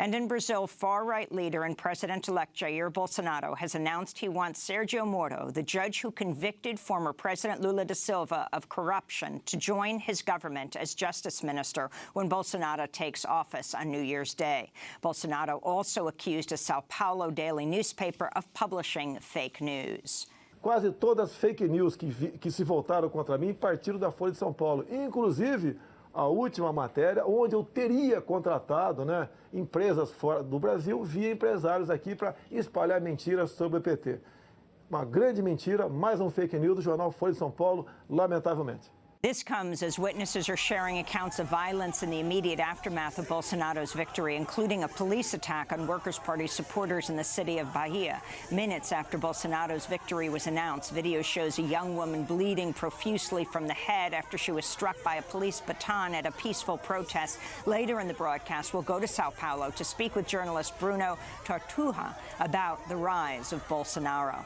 And in Brazil, far-right leader and President-elect Jair Bolsonaro has announced he wants Sergio Moro, the judge who convicted former President Lula da Silva of corruption, to join his government as justice minister when Bolsonaro takes office on New Year's Day. Bolsonaro also accused a Sao Paulo daily newspaper of publishing fake news. Quase todas as fake news que, que se voltaram contra mim partiram da Folha de São Paulo, inclusive a última matéria, onde eu teria contratado né, empresas fora do Brasil via empresários aqui para espalhar mentiras sobre o PT. Uma grande mentira, mais um fake news do jornal Folha de São Paulo, lamentavelmente. This comes as witnesses are sharing accounts of violence in the immediate aftermath of Bolsonaro's victory, including a police attack on Workers' Party supporters in the city of Bahia. Minutes after Bolsonaro's victory was announced, video shows a young woman bleeding profusely from the head after she was struck by a police baton at a peaceful protest. Later in the broadcast, we'll go to Sao Paulo to speak with journalist Bruno Torturra about the rise of Bolsonaro.